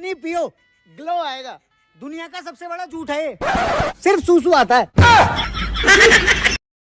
नहीं पियो ग्लो आएगा दुनिया का सबसे बड़ा झूठ है ये। सिर्फ़ सूसू आता है